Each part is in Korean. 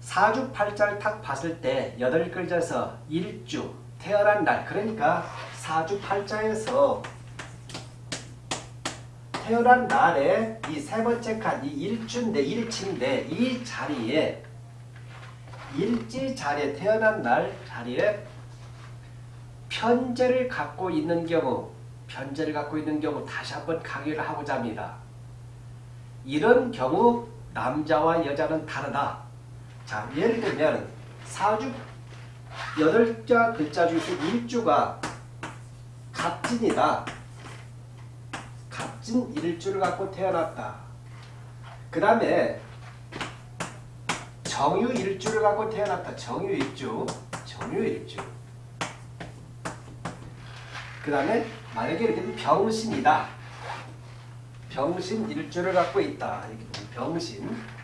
사주팔자를 탁 봤을 때 여덟 글자에서 일주 태어난 날 그러니까 사주팔자에서 태어난 날에 이 세 번째 칸, 이 일주인데 일치인데 이 자리에 일지 자리에 태어난 날 자리에 편제를 갖고 있는 경우 편제를 갖고 있는 경우 다시 한번 강의를 하고자 합니다. 이런 경우 남자와 여자는 다르다. 자, 예를 들면 사주 여덟자 글자 중에서 일주가 갑진이다. 갑진 일주를 갖고 태어났다. 그 다음에 정유 일주를 갖고 태어났다. 정유 일주. 정유 일주. 그 다음에 만약에 이렇게 병신이다. 병신 일주를 갖고 있다. 병신.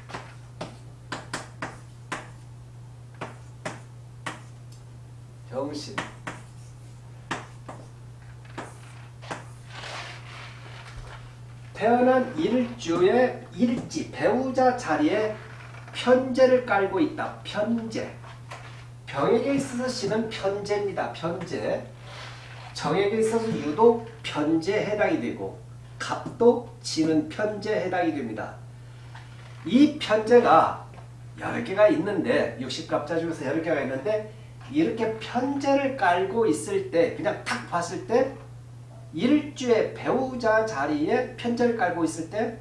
병신. 태어난 일주의 일지, 배우자 자리에 편제를 깔고 있다. 편제. 병에게 있어서 씨는 편제입니다. 편제. 정에게 있어서 유독 편제에 해당이 되고 갑도 지는 편제에 해당이 됩니다. 이 편제가 10개가 있는데 60갑자 중에서 10개가 있는데 이렇게 편제를 깔고 있을 때 그냥 탁 봤을 때 일주의 배우자 자리에 편제를 깔고 있을 때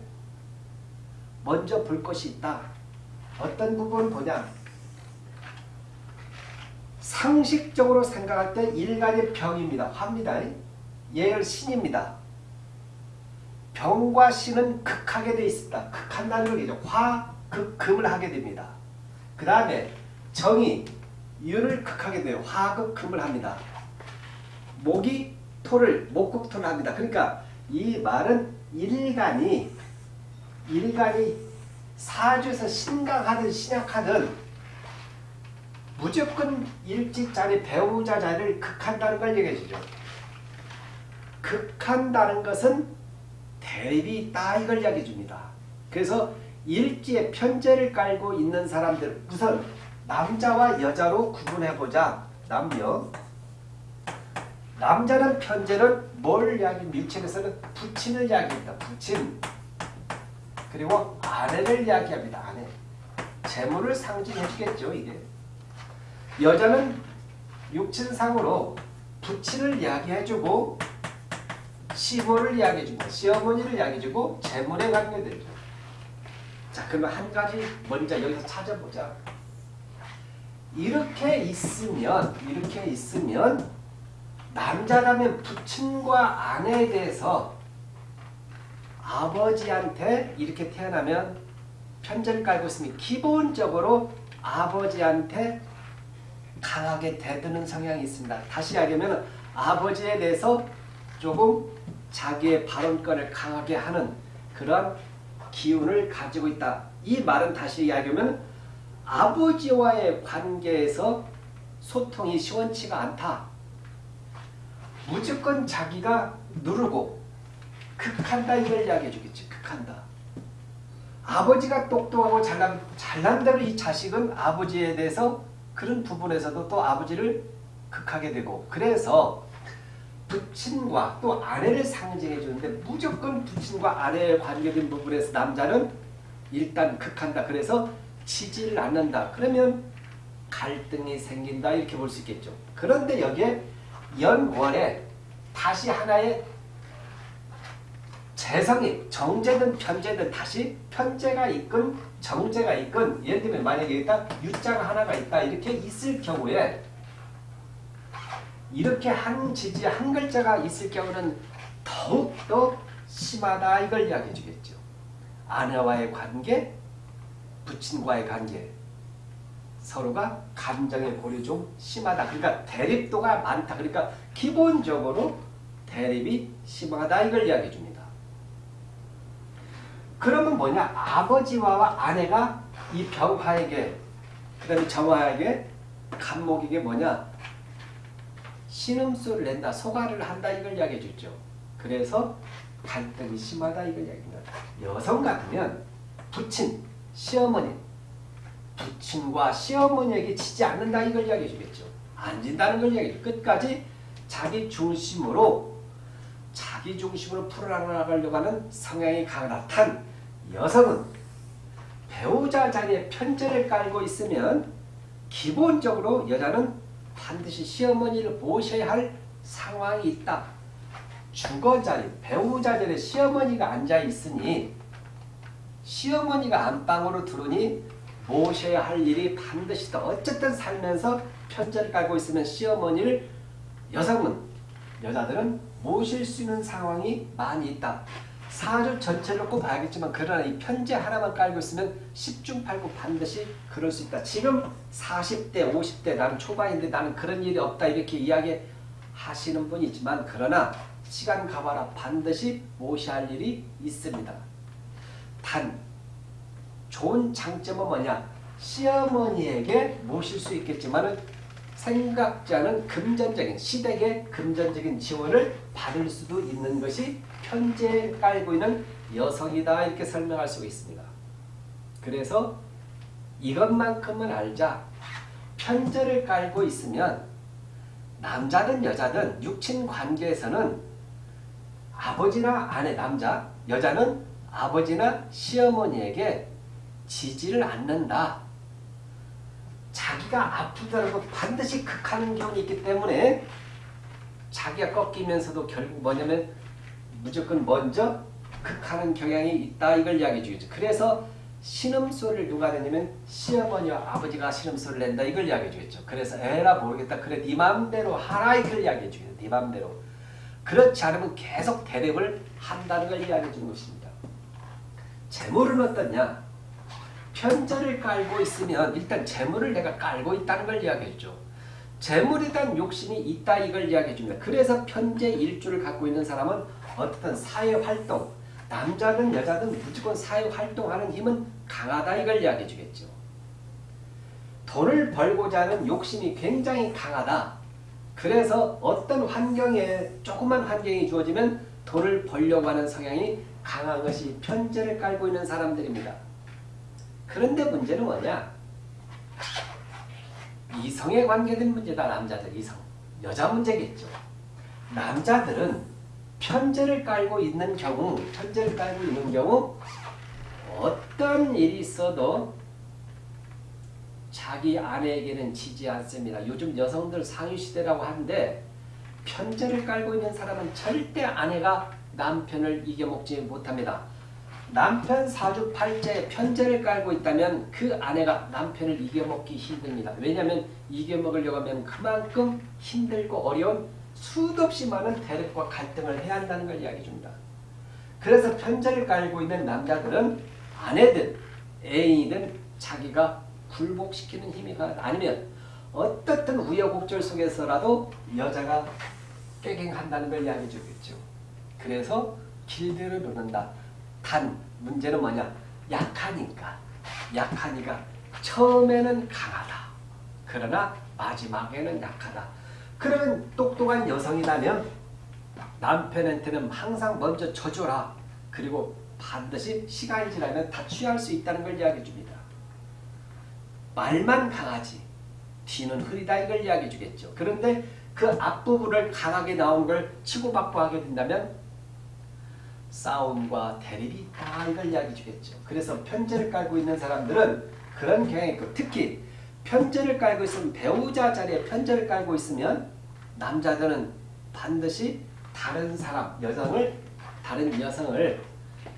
먼저 볼 것이 있다. 어떤 부분 보냐 상식적으로 생각할 때 일간의 병입니다. 화입니다. 예열 신입니다. 병과 신은 극하게 되어 있습니다. 극한다는 얘기죠. 화, 극, 금을 하게 됩니다. 그 다음에 정이 유를 극하게 돼요. 화, 극, 금을 합니다. 목이 토를, 목극토를 합니다. 그러니까 이 말은 일간이 일간이 사주에서 신강하든 신약하든 무조건 일지자리 배우자 자리를 극한다는 걸 얘기해 주죠. 극한다는 것은 있다 이걸 이야기해 줍니다. 그래서 일지에 편제를 깔고 있는 사람들 우선 남자와 여자로 구분해보자. 남녀 남자는 편제는 뭘 이야기 밀책에서는 부친을 이야기합니다. 부친 그리고 아내를 이야기합니다. 아내 재물을 상징해 주겠죠. 이게 여자는 육친상으로 부친을 이야기해주고 시모를 이야기해주고 시어머니를 이야기해주고 재물에 관계되죠. 자 그러면 한 가지 먼저 여기서 찾아보자. 이렇게 있으면 이렇게 있으면 남자라면 부친과 아내에 대해서 아버지한테 이렇게 태어나면 편제를 깔고 있으면 기본적으로 아버지한테 강하게 대드는 성향이 있습니다. 다시 이야기하면 아버지에 대해서 조금 자기의 발언권을 강하게 하는 그런 기운을 가지고 있다. 이 말은 다시 이야기하면 아버지와의 관계에서 소통이 시원치가 않다. 무조건 자기가 누르고 극한다 이걸 이야기해 주겠지. 극한다. 아버지가 똑똑하고 잘난, 잘난 대로 이 자식은 아버지에 대해서 그런 부분에서도 또 아버지를 극하게 되고 그래서 부친과 또 아내를 상징해 주는데 무조건 부친과 아내에 관계된 부분에서 남자는 일단 극한다. 그래서 치지를 않는다. 그러면 갈등이 생긴다 이렇게 볼 수 있겠죠. 그런데 여기에 연월에 다시 하나의 재성이 정제든 편제든 다시 편제가 있건 정제가 있건 예를 들면 만약에 일단 유자가 하나가 있다 이렇게 있을 경우에 이렇게 한 지지 한 글자가 있을 경우는 더욱더 심하다 이걸 이야기해 주겠죠. 아내와의 관계, 부친과의 관계 서로가 감정의 고리 좀 심하다. 그러니까 대립도가 많다. 그러니까 기본적으로 대립이 심하다 이걸 이야기해 줍니다. 그러면 뭐냐? 아버지와 아내가 이 병화에게 그 다음에 정화에게 간목에게 뭐냐? 신음소를 낸다. 소가를 한다. 이걸 이야기해 줬죠. 그래서 갈등이 심하다. 이걸 이야기합니다. 여성 같으면 부친, 시어머니 부친과 시어머니에게 지지 않는다 이걸 이야기해 주겠죠. 안 진다는 걸 이야기해 끝까지 자기 중심으로 자기 중심으로 풀어나가려고 하는 성향이 강하다. 단 여성은 배우자 자리에 편제를 깔고 있으면 기본적으로 여자는 반드시 시어머니를 모셔야 할 상황이 있다. 주거 자리, 배우자 자리에 시어머니가 앉아 있으니 시어머니가 안방으로 들어오니 모셔야 할 일이 반드시 있다. 어쨌든 살면서 편제를 깔고 있으면 시어머니를 여성은 여자들은 모실 수 있는 상황이 많이 있다. 사주 전체를 놓고 봐야겠지만 그러나 이 편제 하나만 깔고 있으면 10중 8구 반드시 그럴 수 있다. 지금 40대 50대 나는 초반인데 나는 그런 일이 없다 이렇게 이야기하시는 분이 있지만 그러나 시간 가봐라 반드시 모셔야 할 일이 있습니다. 단 좋은 장점은 뭐냐 시어머니에게 모실 수 있겠지만 생각지 않은 금전적인 시댁의 금전적인 지원을 받을 수도 있는 것이 편제에 깔고 있는 여성이다 이렇게 설명할 수가 있습니다. 그래서 이것만큼은 알자 편제를 깔고 있으면 남자든 여자든 육친 관계에서는 아버지나 아내 남자 여자는 아버지나 시어머니에게 지지를 않는다. 자기가 아프더라도 반드시 극하는 경우는 있기 때문에 자기가 꺾이면서도 결국 뭐냐면 무조건 먼저 극하는 경향이 있다 이걸 이야기해 주겠죠. 그래서 신음소리를 누가 내냐면 시어머니와 아버지가 신음소리를 낸다 이걸 이야기해 주겠죠. 그래서 에라 모르겠다. 그래 네 맘대로 하라 이걸 이야기해 주겠죠. 네 맘대로. 그렇지 않으면 계속 대립을 한다는 걸 이야기해 주는 것입니다. 재물은 어떠냐? 편제를 깔고 있으면 일단 재물을 내가 깔고 있다는 걸 이야기했죠. 재물에 대한 욕심이 있다 이걸 이야기해 줍니다. 그래서 편제 일주를 갖고 있는 사람은 어떤 사회활동, 남자든 여자든 무조건 사회활동하는 힘은 강하다 이걸 이야기해 주겠죠. 돈을 벌고자 하는 욕심이 굉장히 강하다. 그래서 어떤 환경에 조그만 환경이 주어지면 돈을 벌려고 하는 성향이 강한 것이 편제를 깔고 있는 사람들입니다. 그런데 문제는 뭐냐? 이성에 관계된 문제다 남자들 이성 여자 문제겠죠. 남자들은 편제를 깔고 있는 경우 편제를 깔고 있는 경우 어떤 일이 있어도 자기 아내에게는 지지 않습니다. 요즘 여성들 상위시대라고 하는데 편제를 깔고 있는 사람은 절대 아내가 남편을 이겨먹지 못합니다. 남편 사주팔자에 편제를 깔고 있다면 그 아내가 남편을 이겨먹기 힘듭니다. 왜냐하면 이겨먹으려고 하면 그만큼 힘들고 어려운 수도 없이 많은 대립과 갈등을 해야 한다는 걸 이야기해 줍니다. 그래서 편제를 깔고 있는 남자들은 아내든 애인이든 자기가 굴복시키는 힘이. 아니면 어떻든 우여곡절 속에서라도 여자가 꾀갱한다는 걸 이야기해 주겠죠. 그래서 길들을 놓는다. 단 문제는 뭐냐? 약하니까. 약하니까 처음에는 강하다. 그러나 마지막에는 약하다. 그러면 똑똑한 여성이라면 남편한테는 항상 먼저 져줘라. 그리고 반드시 시간이 지나면 다 취할 수 있다는 걸 이야기해 줍니다. 말만 강하지 뒤는 흐리다 이걸 이야기해 주겠죠. 그런데 그 앞부분을 강하게 나온 걸 치고받고 하게 된다면 싸움과 대립이 있다 이걸 이야기해 주겠죠. 그래서 편제를 깔고 있는 사람들은 그런 경향이 있고 특히 편제를 깔고 있으면 배우자 자리에 편제를 깔고 있으면 남자들은 반드시 다른 사람, 여성을 다른 여성을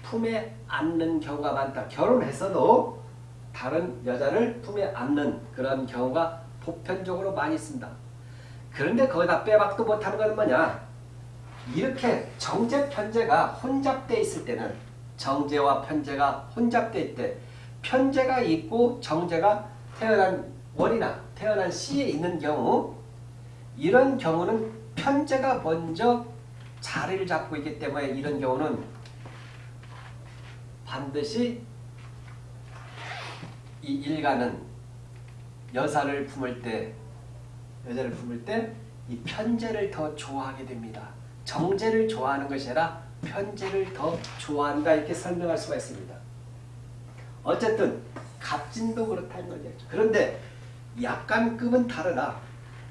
품에 안는 경우가 많다. 결혼했어도 다른 여자를 품에 안는 그런 경우가 보편적으로 많이 있습니다. 그런데 거기다 빼박도 못하는 건 뭐냐? 이렇게 정제 편제가 혼잡돼 있을 때는 정제와 편제가 혼잡돼 있을 때 편제가 있고 정제가 태어난 월이나 태어난 시에 있는 경우 이런 경우는 편제가 먼저 자리를 잡고 있기 때문에 이런 경우는 반드시 이 일가는 여사를 품을 때 여자를 품을 때 이 편제를 더 좋아하게 됩니다. 정제를 좋아하는 것이 아니라 편제를 더 좋아한다 이렇게 설명할 수가 있습니다. 어쨌든 갑진도 그렇다는 거죠. 그런데 약간급은 다르다.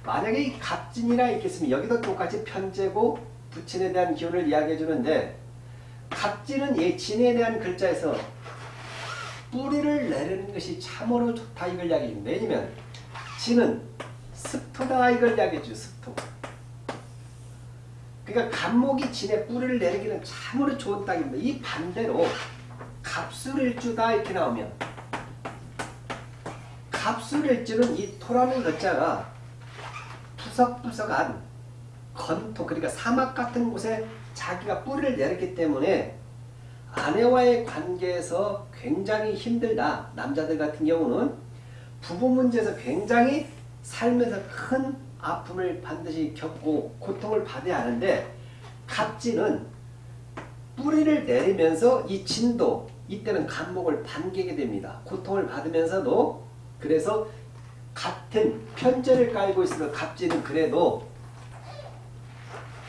만약에 이 갑진이라 있겠으면 여기도 똑같이 편제고 부친에 대한 기운을 이야기해 주는데 갑진은 이 진에 대한 글자에서 뿌리를 내리는 것이 참으로 좋다 이걸 이야기해 줍니다. 왜냐면 진은 습토다 이걸 이야기해 줘 습토. 그러니까 간목이 진에 뿌리를 내리기는 참으로 좋은 땅입니다. 이 반대로 갑술일주다 이렇게 나오면 갑술일주는 이 토라는 글자가 푸석푸석한 건토 그러니까 사막 같은 곳에 자기가 뿌리를 내렸기 때문에 아내와의 관계에서 굉장히 힘들다. 남자들 같은 경우는 부부 문제에서 굉장히 살면서 큰 아픔을 반드시 겪고 고통을 받아야 하는데 갑진은 뿌리를 내리면서 이 진도 이때는 간목을 반기게 됩니다. 고통을 받으면서도 그래서 같은 편제를 깔고 있으면 갑진은 그래도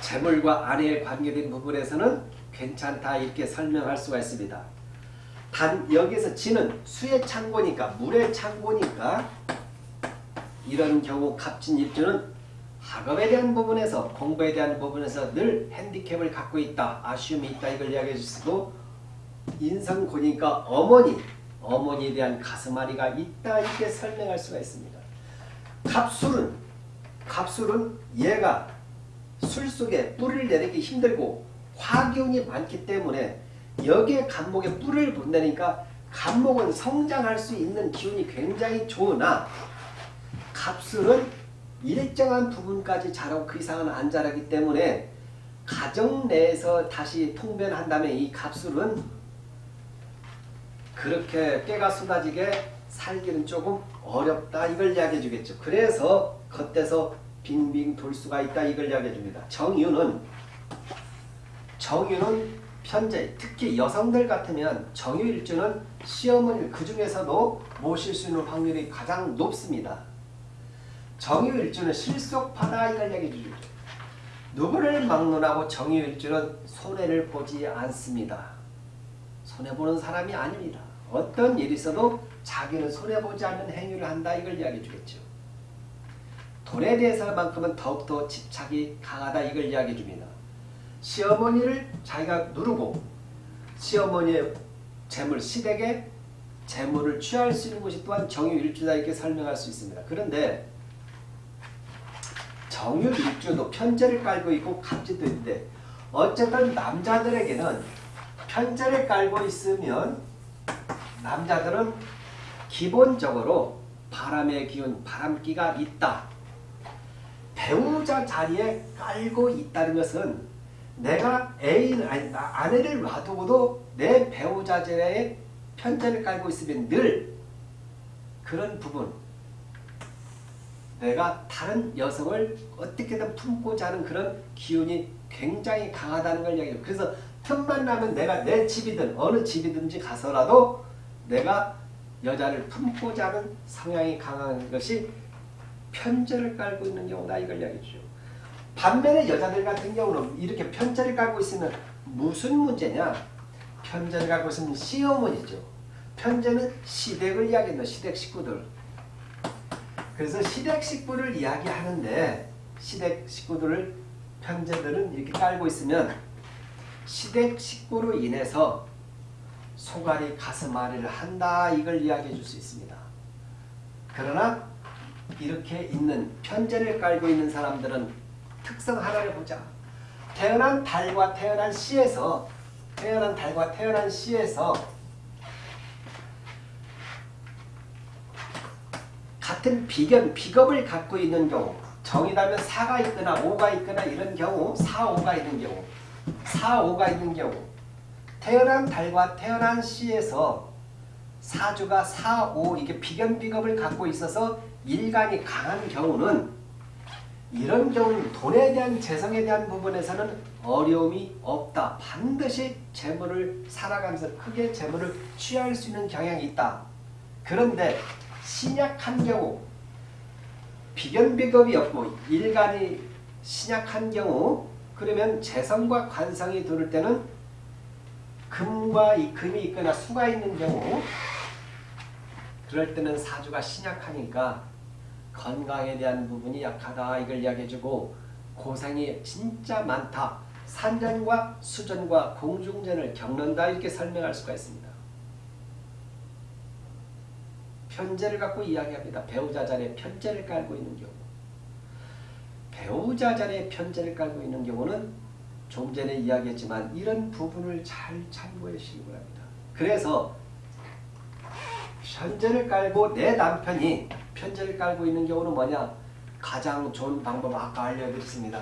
재물과 아내의 관계된 부분에서는 괜찮다 이렇게 설명할 수가 있습니다. 단 여기서 진은 수의 창고니까 물의 창고니까 이런 경우 갑진 입주는 학업에 대한 부분에서 공부에 대한 부분에서 늘 핸디캡을 갖고 있다. 아쉬움이 있다. 이걸 이야기해 주시고 인성 고니까 어머니, 어머니에 대한 가슴앓이가 있다. 이렇게 설명할 수가 있습니다. 갑술은 갑술은 얘가 술 속에 뿌리를 내리기 힘들고 화기운이 많기 때문에 여기에 간목에 뿌리를 본다니까 간목은 성장할 수 있는 기운이 굉장히 좋으나 갑술은 일정한 부분까지 자라고 그 이상은 안 자라기 때문에 가정 내에서 다시 통변한다면 이 갑술은 그렇게 깨가 쏟아지게 살기는 조금 어렵다 이걸 이야기해 주겠죠. 그래서 겉에서 빙빙 돌 수가 있다 이걸 이야기해 줍니다. 정유는 정유는 현재 특히 여성들 같으면 정유일주는 시어머니를 그 중에서도 모실 수 있는 확률이 가장 높습니다. 정유일주는 실속파다 이걸 얘기해 주죠. 누구를 막론하고 정유일주는 손해를 보지 않습니다. 손해보는 사람이 아닙니다. 어떤 일이 있어도 자기는 손해보지 않는 행위를 한다 이걸 이야기해 주겠죠. 돈에 대해서만큼은 더욱더 집착이 강하다 이걸 이야기해 줍니다. 시어머니를 자기가 누르고 시어머니의 재물 시댁에 재물을 취할 수 있는 것이 또한 정유일주다 이렇게 설명할 수 있습니다. 그런데 정유일주도 편제를 깔고 있고 갑지도 있는데 어쨌든 남자들에게는 편제를 깔고 있으면 남자들은 기본적으로 바람의 기운, 바람기가 있다. 배우자 자리에 깔고 있다는 것은 내가 애인, 아니, 아내를 놔두고도 내 배우자 자리에 편제를 깔고 있으면 늘 그런 부분 내가 다른 여성을 어떻게든 품고자 하는 그런 기운이 굉장히 강하다는 걸 이야기해요. 그래서 틈만 나면 내가 내 집이든 어느 집이든지 가서라도 내가 여자를 품고자 하는 성향이 강한 것이 편제를 깔고 있는 경우다 이걸 이야기해 주죠. 반면에 여자들 같은 경우는 이렇게 편제를 깔고 있으면 무슨 문제냐? 편제를 갖고 있으면 시어머니죠. 편제는 시댁을 이야기한다. 시댁 식구들. 그래서 시댁 식구를 이야기하는데 시댁 식구들을 편제들은 이렇게 깔고 있으면 시댁 식구로 인해서 소갈이 가슴앓이를 한다 이걸 이야기해 줄 수 있습니다. 그러나 이렇게 있는 편제를 깔고 있는 사람들은 특성 하나를 보자. 태어난 달과 태어난 씨에서 태어난 달과 태어난 씨에서 같은 비견, 비겁을 갖고 있는 경우 정이라면 4가 있거나 5가 있거나 이런 경우 4, 5가 있는 경우 4, 5가 있는 경우 태어난 달과 태어난 씨에서 사주가 4, 5 이게 비견, 비겁을 갖고 있어서 일간이 강한 경우는 이런 경우는 돈에 대한 재성에 대한 부분에서는 어려움이 없다. 반드시 재물을 살아가면서 크게 재물을 취할 수 있는 경향이 있다. 그런데 신약한 경우 비견비겁이 없고 일간이 신약한 경우 그러면 재성과 관성이 들을 때는 금과 이 금이 있거나 수가 있는 경우 그럴 때는 사주가 신약하니까 건강에 대한 부분이 약하다 이걸 이야기해주고 고생이 진짜 많다. 산전과 수전과 공중전을 겪는다 이렇게 설명할 수가 있습니다. 편제를 갖고 이야기합니다. 배우자 자리에 편제를 깔고 있는 경우. 배우자 자리에 편제를 깔고 있는 경우는 좀 전에 이야기했지만 이런 부분을 잘 참고해 주시기 바랍니다. 그래서 편제를 깔고 내 남편이 편제를 깔고 있는 경우는 뭐냐? 가장 좋은 방법 아까 알려드렸습니다.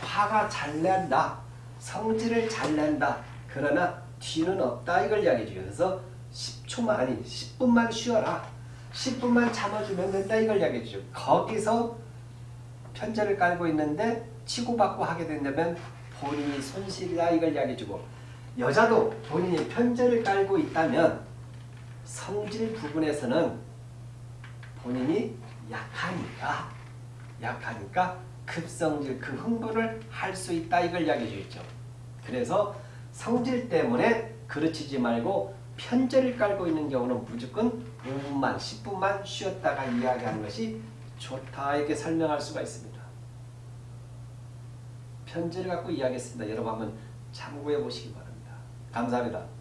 화가 잘 낸다. 성질을 잘 낸다. 그러나 뒤는 없다. 이걸 이야기해. 그래서 10초만 아니 10분만 쉬어라. 10분만 참아주면 된다. 이걸 이야기해 주죠. 거기서 편제를 깔고 있는데 치고받고 하게 된다면 본인이 손실이다. 이걸 이야기해 주고 여자도 본인이 편제를 깔고 있다면 성질 부분에서는 본인이 약하니까 약하니까 급성질 그 흥분을 할 수 있다 이걸 이야기해 주죠. 그래서 성질 때문에 그르치지 말고 편제를 깔고 있는 경우는 무조건 5분만 10분만 쉬었다가 이야기하는 것이 좋다 이렇게 설명할 수가 있습니다. 편제를 갖고 이야기했습니다. 여러분 한번 참고해 보시기 바랍니다. 감사합니다.